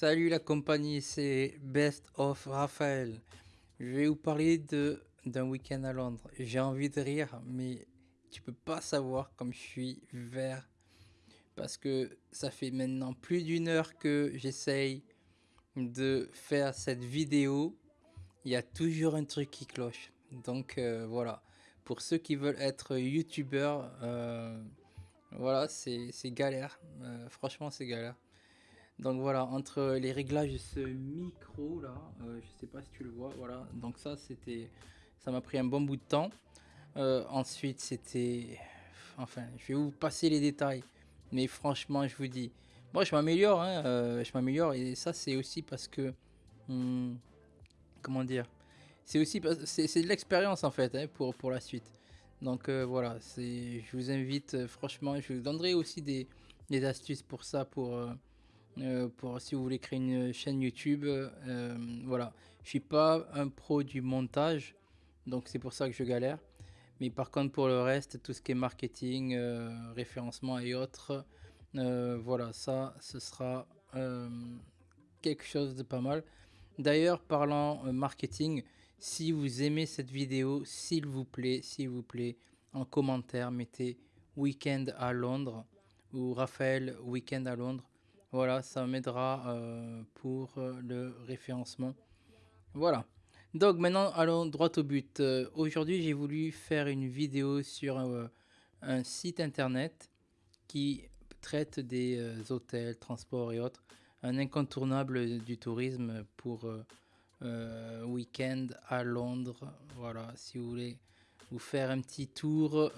Salut la compagnie, c'est Best of Raphaël. Je vais vous parler d'un week-end à Londres. J'ai envie de rire, mais tu peux pas savoir comme je suis vert. Parce que ça fait maintenant plus d'une heure que j'essaye de faire cette vidéo. Il y a toujours un truc qui cloche. Donc euh, voilà, pour ceux qui veulent être youtubeurs, euh, voilà, c'est galère. Euh, franchement, c'est galère. Donc voilà, entre les réglages de ce micro là, euh, je sais pas si tu le vois, voilà. Donc ça c'était, ça m'a pris un bon bout de temps. Euh, ensuite c'était, enfin, je vais vous passer les détails. Mais franchement, je vous dis, moi je m'améliore, hein, euh, je m'améliore et ça c'est aussi parce que, hmm, comment dire, c'est aussi, c'est de l'expérience en fait hein, pour la suite. Donc voilà, c'est, je vous invite, franchement, je vous donnerai aussi des, des astuces pour ça, pour euh, pour si vous voulez créer une chaîne YouTube. Euh, voilà, je suis pas un pro du montage, donc c'est pour ça que je galère. Mais par contre pour le reste, tout ce qui est marketing, euh, référencement et autres, voilà, ça, ce sera quelque chose de pas mal. D'ailleurs, parlant marketing, si vous aimez cette vidéo, s'il vous plaît, s'il vous plaît, en commentaire, mettez Weekend à Londres ou Raphaël Weekend à Londres. Voilà, ça m'aidera euh, pour euh, le référencement. Voilà. Donc maintenant, allons droit au but. Euh, aujourd'hui, j'ai voulu faire une vidéo sur un site internet qui traite des hôtels, transports et autres. Un incontournable du tourisme pour week-end à Londres. Voilà, si vous voulez vous faire un petit tour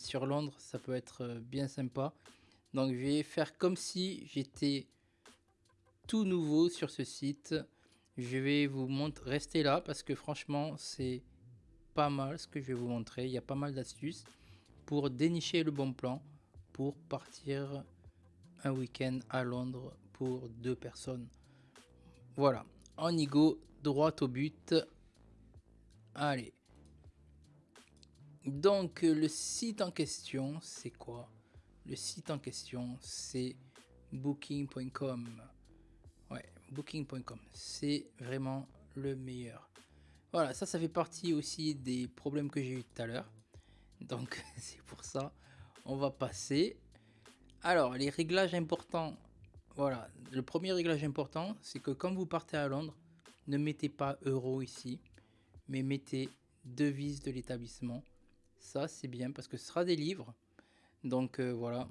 sur Londres, ça peut être bien sympa. Donc je vais faire comme si j'étais tout nouveau sur ce site. Je vais vous montrer, rester là parce que franchement c'est pas mal ce que je vais vous montrer. Il y a pas mal d'astuces pour dénicher le bon plan pour partir un week-end à Londres pour deux personnes. Voilà, on y go, droit au but. Allez. Donc le site en question, c'est quoi? Le site en question, c'est booking.com. Ouais, booking.com, c'est vraiment le meilleur. Voilà, ça, ça fait partie aussi des problèmes que j'ai eu tout à l'heure. Donc, c'est pour ça, on va passer. Alors, les réglages importants. Voilà, le premier réglage important, c'est que quand vous partez à Londres, ne mettez pas euro ici, mais mettez devise de l'établissement. Ça, c'est bien parce que ce sera des livres donc euh, voilà,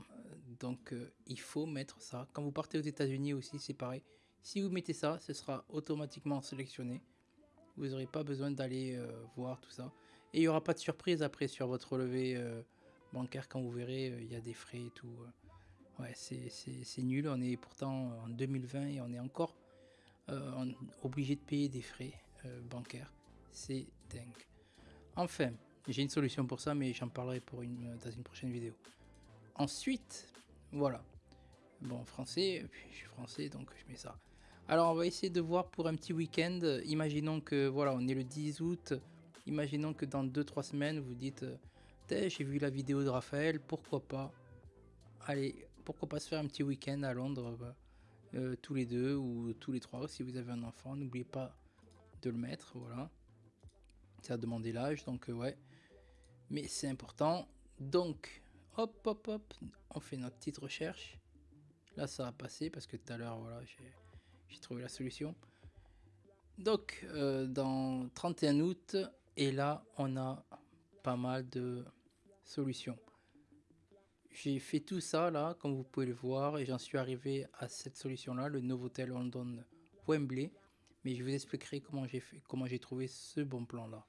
donc euh, il faut mettre ça. Quand vous partez aux États-Unis aussi, c'est pareil. Si vous mettez ça, ce sera automatiquement sélectionné. Vous n'aurez pas besoin d'aller euh, voir tout ça. Et il n'y aura pas de surprise après sur votre relevé bancaire quand vous verrez, il y a des frais et tout. Ouais, c'est nul. On est pourtant en 2020 et on est encore obligé de payer des frais bancaires. C'est dingue. Enfin, j'ai une solution pour ça, mais j'en parlerai pour une, dans une prochaine vidéo. Ensuite, voilà. Bon, français, je suis français, donc je mets ça. Alors, on va essayer de voir pour un petit week-end. Imaginons que, voilà, on est le 10 août. Imaginons que dans 2-3 semaines, vous dites, j'ai vu la vidéo de Raphaël, pourquoi pas Allez, pourquoi pas se faire un petit week-end à Londres, euh, euh, tous les deux ou tous les trois, si vous avez un enfant. N'oubliez pas de le mettre, voilà. Ça a demandé l'âge, donc euh, ouais. Mais c'est important. Donc, Hop, hop, hop. On fait notre petite recherche. Là, ça va passer parce que tout à l'heure, voilà, j'ai trouvé la solution. Donc, euh, dans 31 août, et là, on a pas mal de solutions. J'ai fait tout ça là, comme vous pouvez le voir, et j'en suis arrivé à cette solution-là, le Novotel London Wembley. Mais je vous expliquerai comment j'ai comment j'ai trouvé ce bon plan-là.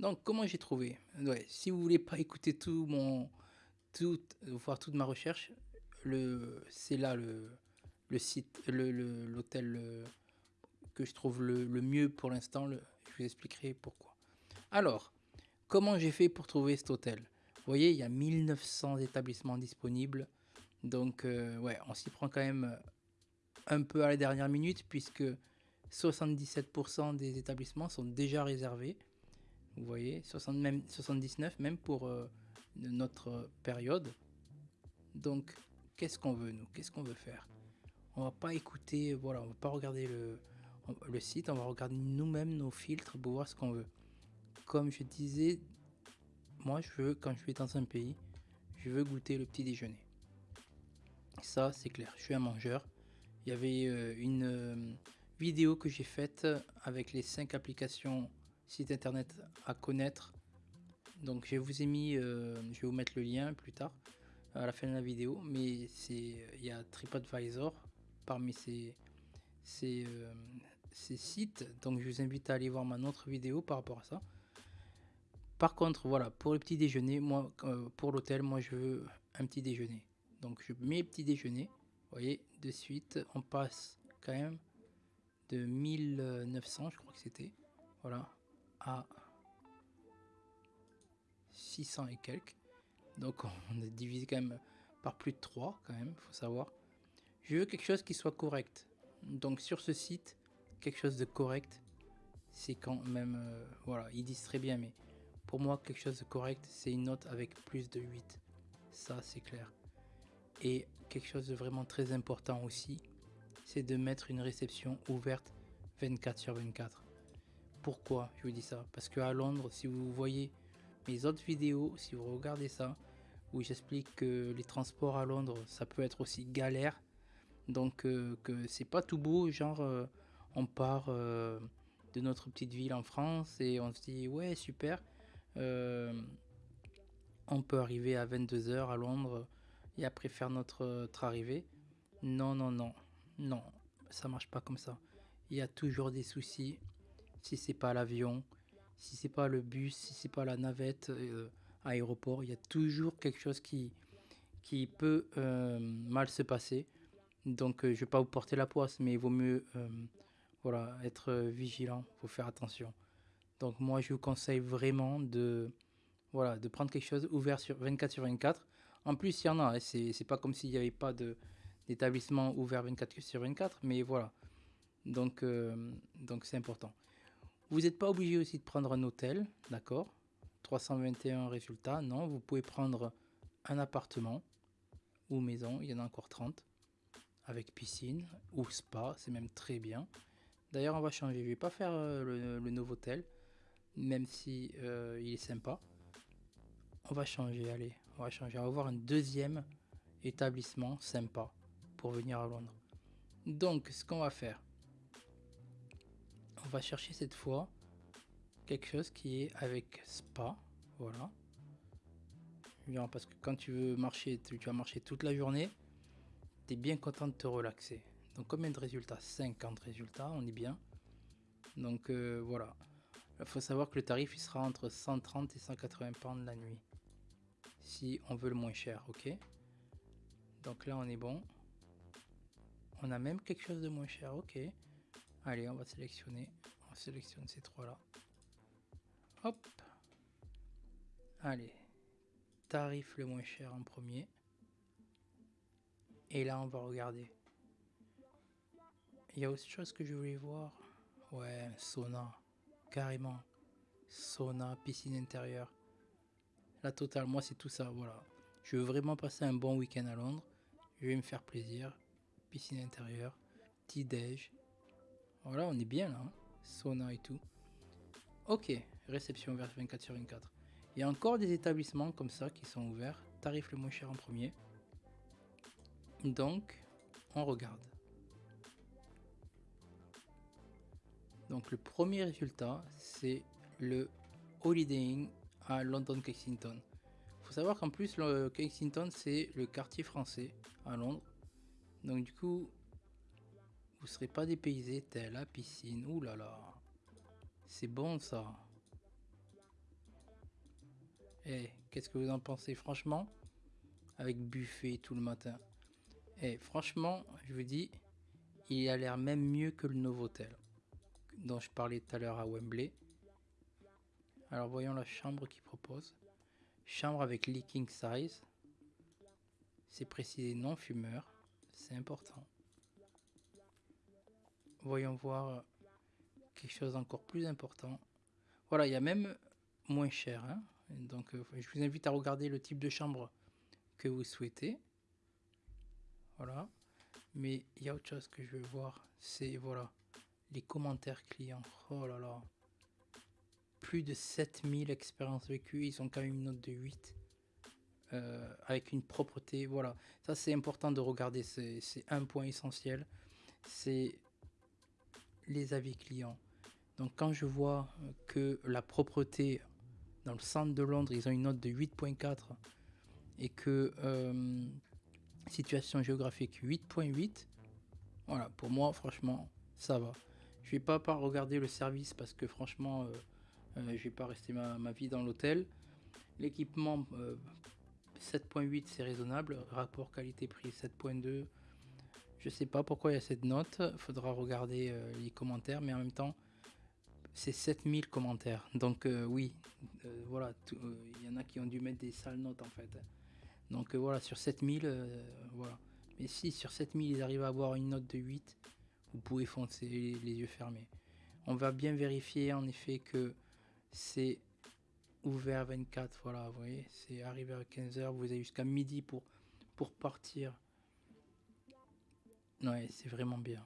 Donc, comment j'ai trouvé? Ouais, Si vous voulez pas écouter tout mon, voir toute ma recherche, c'est là le, site, l'hôtel le, que je trouve le, mieux pour l'instant. Je vous expliquerai pourquoi. Alors, comment j'ai fait pour trouver cet hôtel? Vous voyez, il y a 1900 établissements disponibles. Donc, euh, ouais, on s'y prend quand même un peu à la dernière minute puisque 77% des établissements sont déjà réservés. Vous voyez, 60, même, 79 même pour... Euh, notre période. Donc, qu'est-ce qu'on veut, nous? Qu'est-ce qu'on veut faire? On va pas écouter, voilà, on va pas regarder le, le site, on va regarder nous-mêmes nos filtres pour voir ce qu'on veut. Comme je disais, moi je veux, quand je vais dans un pays, je veux goûter le petit déjeuner. Ça c'est clair, je suis un mangeur. Il y avait euh, une euh, vidéo que j'ai faite avec les 5 applications site internet à connaître. Donc je vous ai mis, euh, je vais vous mettre le lien plus tard à la fin de la vidéo, mais c'est il y a TripAdvisor parmi ces, ces, ces sites. Donc je vous invite à aller voir ma autre vidéo par rapport à ça. Par contre, voilà, pour le petit déjeuner, moi, euh, pour l'hôtel, moi, je veux un petit déjeuner. Donc, je mets petit déjeuner. Vous voyez, de suite, on passe quand même de 1900, je crois que c'était, voilà, à 600 et quelques. Donc, on est divisé quand même par plus de 3, quand même, faut savoir. Je veux quelque chose qui soit correct. Donc, sur ce site, quelque chose de correct, c'est quand même, euh, voilà, ils disent très bien, mais pour moi, quelque chose de correct, c'est une note avec plus de 8. Ça, c'est clair. Et quelque chose de vraiment très important aussi, c'est de mettre une réception ouverte 24 sur 24. Pourquoi je vous dis ça? Parce qu'à Londres, si vous voyez mes autres vidéos, si vous regardez ça, où j'explique que les transports à Londres, ça peut être aussi galère. Donc euh, que c'est pas tout beau, genre euh, on part euh, de notre petite ville en France et on se dit ouais super, on peut arriver à 22h à Londres et après faire notre, arrivée. Non, non, non, non, ça marche pas comme ça. Il y a toujours des soucis. Si c'est pas l'avion, si c'est pas le bus, si c'est pas la navette euh, aéroport, il y a toujours quelque chose qui, qui peut euh, mal se passer. Donc je vais pas vous porter la poisse, mais il vaut mieux voilà, être vigilant, faut faire attention. Donc moi je vous conseille vraiment de, voilà, de prendre quelque chose ouvert sur 24 sur 24. En plus il y en a, hein, c'est pas comme s'il n'y avait pas d'établissement ouvert 24 sur 24, mais voilà. Donc euh, donc c'est important. Vous n'êtes pas obligé aussi de prendre un hôtel, d'accord? 321 résultats, non, vous pouvez prendre un appartement ou maison, il y en a encore 30, avec piscine ou spa, c'est même très bien. D'ailleurs, on va changer, je vais pas faire euh, le, nouveau hôtel, même si euh, il est sympa. On va changer, allez, on va changer. On va avoir un deuxième établissement sympa pour venir à Londres. Donc, ce qu'on va faire, on va chercher cette fois quelque chose qui est avec spa, voilà. Parce que quand tu veux marcher, tu, vas marcher toute la journée, tu es bien content de te relaxer. Donc combien de résultats? 50 résultats, on est bien. Donc euh, voilà. Il faut savoir que le tarif il sera entre 130 et 180 pounds la nuit. Si on veut le moins cher, ok? Donc là on est bon. On a même quelque chose de moins cher, ok. Allez, on va sélectionner. On sélectionne ces trois là. Hop. Allez. Tarif le moins cher en premier. Et là on va regarder. Il y a autre chose que je voulais voir. Ouais, sauna carrément. Sauna, piscine intérieure. La totale, moi c'est tout ça, voilà. Je veux vraiment passer un bon week-end à Londres. Je vais me faire plaisir. Piscine intérieure, petit déj. Voilà, on est bien là. Hein. Sauna et tout. Ok, réception ouverte 24 sur 24. Il y a encore des établissements comme ça qui sont ouverts. Tarif le moins cher en premier. Donc, on regarde. Donc le premier résultat, c'est le Holiday Inn à London Kensington. Il faut savoir qu'en plus, le Kensington, c'est le quartier français à Londres. Donc du coup, vous serez pas dépaysé, tel la piscine. Ouh là là, c'est bon ça. Eh, qu'est-ce que vous en pensez? Franchement Avec buffet tout le matin. Eh, franchement, je vous dis, il a l'air même mieux que le Novotel dont je parlais tout à l'heure à Wembley. Alors voyons la chambre qu'il propose. Chambre avec leaking size. C'est précisé non fumeur. C'est important. Voyons voir quelque chose d'encore plus important. Voilà, il y a même moins cher. Hein. Donc euh, je vous invite à regarder le type de chambre que vous souhaitez. Voilà. Mais il y a autre chose que je veux voir, c'est voilà, les commentaires clients. Oh là là. Plus de 7000 expériences vécues, ils ont quand même une note de 8. Euh, avec une propreté, voilà. Ça c'est important de regarder, c'est un point essentiel. C'est les avis clients. Donc quand je vois que la propreté dans le centre de Londres, ils ont une note de 8.4 et que euh, situation géographique 8.8, voilà, pour moi franchement ça va. Je vais pas, pas regarder le service parce que franchement euh, euh, je vais pas rester ma, vie dans l'hôtel. L'équipement 7.8 c'est raisonnable, rapport qualité-prix 7.2. Je sais pas pourquoi il y a cette note, faudra regarder les commentaires, mais en même temps c'est 7000 commentaires. Donc euh, oui, euh, voilà, euh, il y en a qui ont dû mettre des sales notes en fait. Donc voilà, sur 7000, voilà. Mais si sur 7000 ils arrivent à avoir une note de 8, vous pouvez foncer les, yeux fermés. On va bien vérifier en effet que c'est ouvert 24, voilà, vous voyez, c'est arrivé à 15h, vous avez jusqu'à midi pour, pour partir. Ouais, c'est vraiment bien.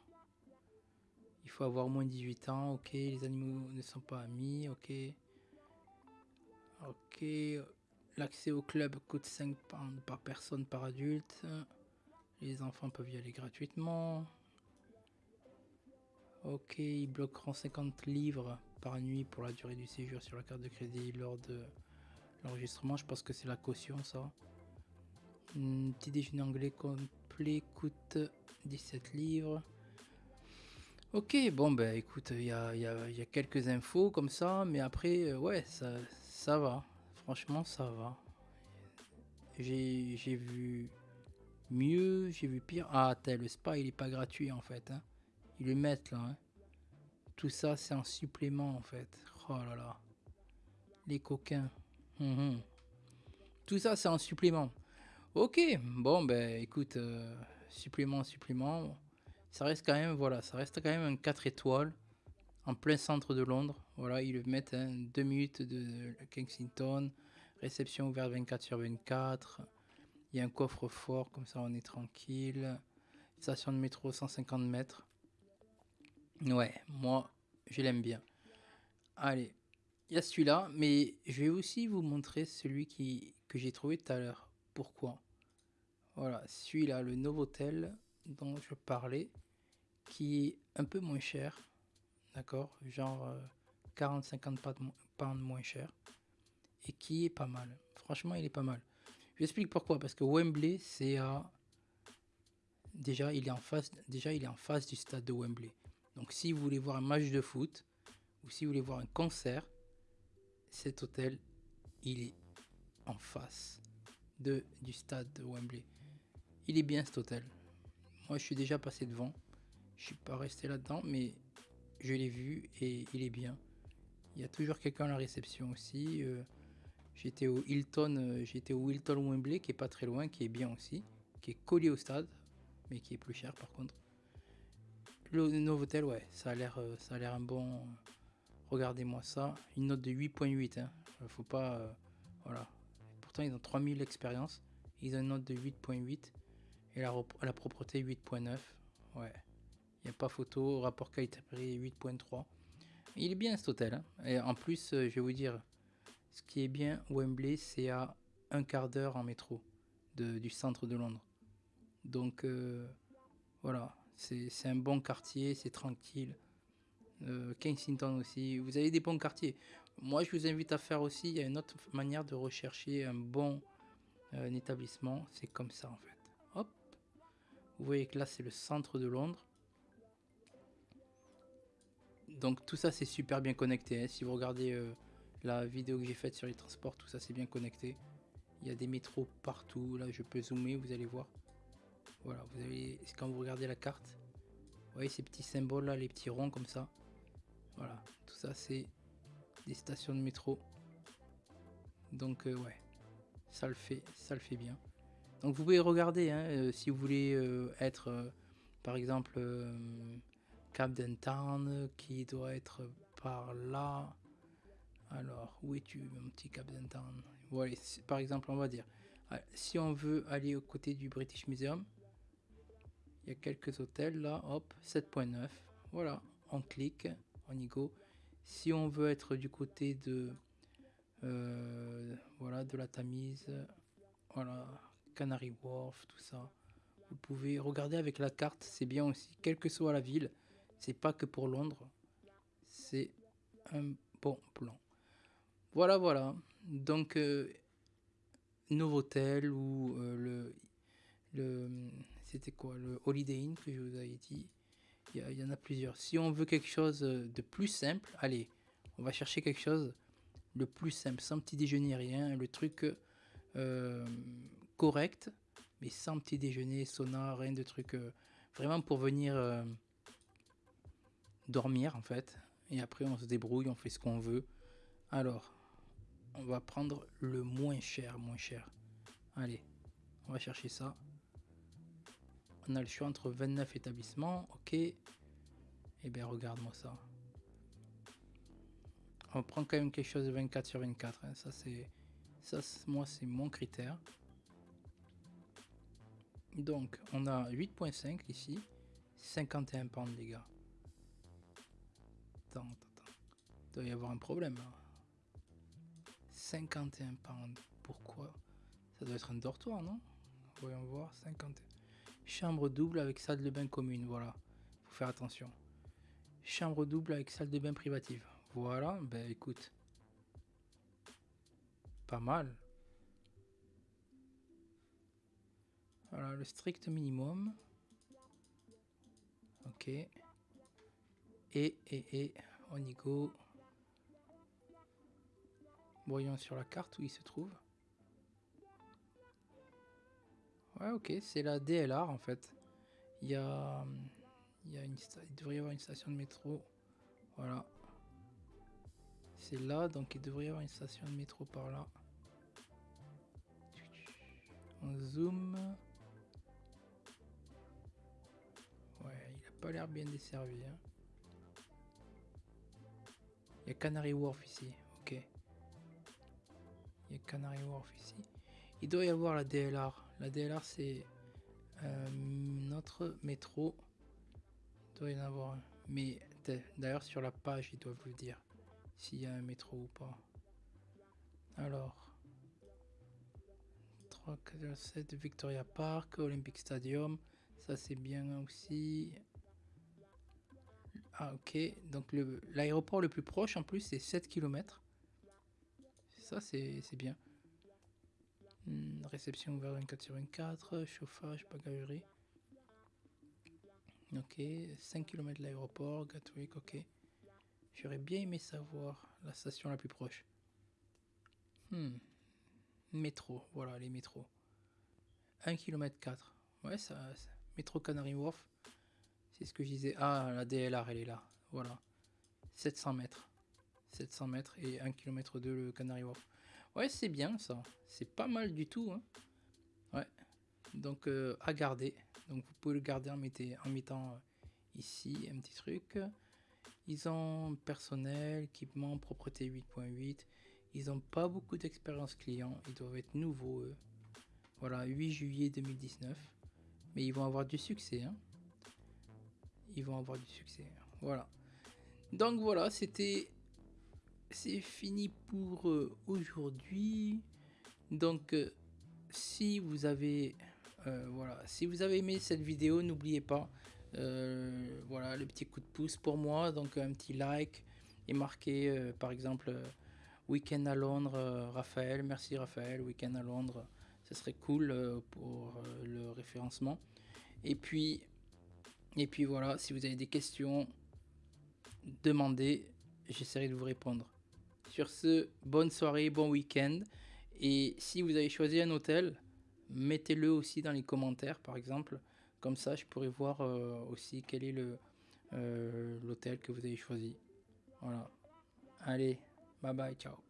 Il faut avoir moins 18 ans, ok. Les animaux ne sont pas amis, ok. Ok. L'accès au club coûte 5 pounds par personne par adulte. Les enfants peuvent y aller gratuitement. Ok, ils bloqueront 50 livres par nuit pour la durée du séjour sur la carte de crédit lors de l'enregistrement. Je pense que c'est la caution, ça. Petit déjeuner anglais complet coûte 17 livres. Ok, bon ben écoute, il y a, quelques infos comme ça, mais après, euh, ouais, ça, va. Franchement, ça va. J'ai vu mieux, j'ai vu pire. Ah, le spa, il est pas gratuit en fait. Hein. Ils le mettent là. Hein. Tout ça, c'est un supplément en fait. Oh là là. Les coquins. Hum. Tout ça, c'est un supplément. Ok, bon ben écoute, euh, supplément, supplément ça reste quand même, voilà, ça reste quand même un 4 étoiles en plein centre de Londres. Voilà, ils le mettent hein, 2 minutes de Kensington, réception ouverte 24 sur 24. Il y a un coffre-fort, comme ça on est tranquille. Station de métro 150 mètres. Ouais, moi je l'aime bien. Allez, il y a celui-là, mais je vais aussi vous montrer celui qui, que j'ai trouvé tout à l'heure. Voilà, celui-là, le Novotel dont je parlais, qui est un peu moins cher, d'accord, genre 40-50 euh, pounds moins cher, et qui est pas mal. Franchement, il est pas mal. Je explique pourquoi, parce que Wembley, c'est à déjà il est en face, déjà il est en face du stade de Wembley. Donc si vous voulez voir un match de foot ou si vous voulez voir un concert, cet hôtel, il est en face du stade de Wembley. Il est bien cet hôtel. Moi, je suis déjà passé devant. Je suis pas resté là-dedans, mais je l'ai vu et il est bien. Il y a toujours quelqu'un à la réception aussi. Euh, j'étais au Hilton, euh, j'étais au Hilton Wembley, qui est pas très loin, qui est bien aussi, qui est collé au stade, mais qui est plus cher par contre. Le Novotel, ouais, ça a l'air, euh, ça a l'air un bon. Regardez-moi ça, une note de 8.8. Hein. Faut pas, voilà. Ils ont 3000 expériences, ils ont une note de 8.8 et la, la propreté 8.9. Ouais. Il n'y a pas photo. Rapport qualité-prix 8.3. Il est bien cet hôtel. Hein. Et en plus, euh, je vais vous dire, ce qui est bien, Wembley, c'est à un quart d'heure en métro du centre de Londres. Donc euh, voilà, c'est un bon quartier, c'est tranquille. Euh, Kensington aussi. Vous avez des bons quartiers. Moi, je vous invite à faire aussi. Il y a une autre manière de rechercher un bon établissement. C'est comme ça en fait. Hop. Vous voyez que là, c'est le centre de Londres. Donc tout ça, c'est super bien connecté. Hein. Si vous regardez euh, la vidéo que j'ai faite sur les transports, tout ça, c'est bien connecté. Il y a des métros partout. Là, je peux zoomer, vous allez voir. Voilà, vous avez, quand vous regardez la carte, vous voyez ces petits symboles là, les petits ronds comme ça. Voilà, tout ça, c'est des stations de métro. Donc euh, ouais, ça le fait, ça le fait bien. Donc vous pouvez regarder hein, euh, si vous voulez euh, être par exemple Camden Town qui doit être par là. Alors où es-tu mon petit Camden Town Voilà, par exemple on va dire si on veut aller au côté du British Museum, Il y a quelques hôtels là, hop, 7.9. Voilà, on clique, on y go. Si on veut être du côté de, euh, voilà, de la Tamise, voilà, Canary Wharf, tout ça. Vous pouvez regarder avec la carte, c'est bien aussi, quelle que soit la ville. C'est pas que pour Londres, c'est un bon plan. Voilà, voilà. Donc, euh, Novotel ou euh, le, le c'était quoi? Le Holiday Inn que je vous avais dit. Il y, en a plusieurs. Si on veut quelque chose de plus simple, allez, on va chercher quelque chose le plus simple, sans petit déjeuner, rien. Le truc euh, correct, mais sans petit déjeuner, sauna, rien de truc. Euh, vraiment pour venir euh, dormir en fait. Et après on se débrouille, on fait ce qu'on veut. Alors, on va prendre le moins cher, moins cher. Allez, on va chercher ça. On a le choix entre 29 établissements, ok. Eh bien regarde-moi ça. On prend quand même quelque chose de 24 sur 24. Hein. Ça c'est, ça moi c'est mon critère. Donc on a 8.5 ici, 51 pounds les gars. Attends, attends, attends. Il doit y avoir un problème 51 pounds. Pourquoi? Ça doit être un dortoir, non? Voyons voir. 51. Chambre double avec salle de bain commune. Voilà. Faut faire attention. Chambre double avec salle de bain privative. Voilà, ben écoute. Pas mal. Voilà, le strict minimum. Ok. Et, et, et, on y go. Voyons sur la carte où il se trouve. Ouais, ok, c'est la DLR en fait. Il y a, il, y a une, il devrait y avoir une station de métro. Voilà. C'est là, donc il devrait y avoir une station de métro par là. On zoom. Ouais, il a pas l'air bien desservi. Hein. Il y a Canary Wharf ici, ok. Il y a Canary Wharf ici. Il doit y avoir la DLR. La DLR c'est euh, notre métro. Il doit y en avoir un. Mais d'ailleurs sur la page ils doivent le dire s'il y a un métro ou pas. Alors, 3, 4, 7, Victoria Park, Olympic Stadium, ça c'est bien aussi. Ah ok, donc l'aéroport le, plus proche en plus c'est 7 km. Ça c'est bien. Hmm, réception ouverte 24 sur 24, chauffage, bagagerie. Ok, 5 km de l'aéroport, Gatwick, ok. J'aurais bien aimé savoir la station la plus proche. Hmm. Métro, voilà les métros. 1 km 4. Ouais, ça, métro Canary Wharf. C'est ce que je disais. Ah, la DLR, elle est là. Voilà. 700 mètres. 700 mètres et 1 km 2 le Canary Wharf. Ouais, c'est bien ça. C'est pas mal du tout. Hein. Ouais. Donc, euh, à garder. Donc, vous pouvez le garder en, en mettant euh, ici un petit truc. Ils ont personnel, équipement, propreté 8.8. Ils n'ont pas beaucoup d'expérience client. Ils doivent être nouveaux, eux. Voilà, 8 juillet 2019. Mais ils vont avoir du succès. Hein. Ils vont avoir du succès. Voilà. Donc voilà, c'était... C'est fini pour euh, aujourd'hui. Donc, euh, si vous avez... Euh, voilà, si vous avez aimé cette vidéo, n'oubliez pas voilà, le petit coup de pouce pour moi. Donc un petit like et marqué euh, par exemple Week-end à Londres, Raphaël. Merci Raphaël, Week-end à Londres. Ce serait cool pour le référencement. Et puis, et puis voilà, si vous avez des questions, demandez, j'essaierai de vous répondre. Sur ce, bonne soirée, bon week-end. Et si vous avez choisi un hôtel, mettez-le aussi dans les commentaires, par exemple. Comme ça, je pourrais voir euh, aussi quel est euh, l'hôtel que vous avez choisi. Voilà. Allez, bye bye, ciao.